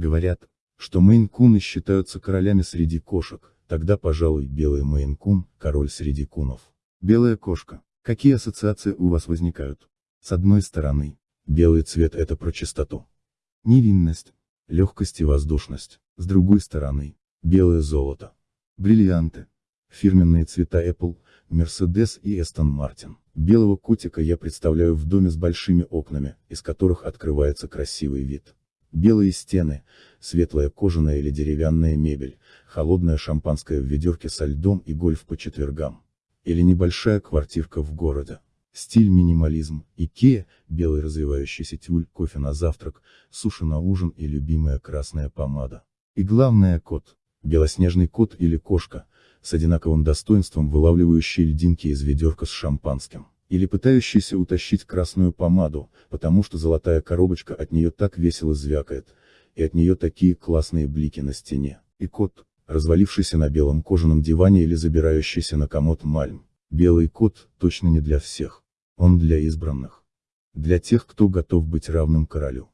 Говорят, что мейн-куны считаются королями среди кошек, тогда, пожалуй, белый мейн-кун – король среди кунов. Белая кошка. Какие ассоциации у вас возникают? С одной стороны, белый цвет – это про чистоту. Невинность, легкость и воздушность. С другой стороны, белое золото. Бриллианты. Фирменные цвета Apple, Mercedes и Aston Martin. Белого котика я представляю в доме с большими окнами, из которых открывается красивый вид. Белые стены, светлая кожаная или деревянная мебель, холодное шампанское в ведерке со льдом и гольф по четвергам. Или небольшая квартирка в городе. Стиль минимализм, Икея, белый развивающийся тюль, кофе на завтрак, суши на ужин и любимая красная помада. И главное кот, белоснежный кот или кошка, с одинаковым достоинством вылавливающий льдинки из ведерка с шампанским или пытающийся утащить красную помаду, потому что золотая коробочка от нее так весело звякает, и от нее такие классные блики на стене. И кот, развалившийся на белом кожаном диване или забирающийся на комод мальм. Белый кот, точно не для всех. Он для избранных. Для тех, кто готов быть равным королю.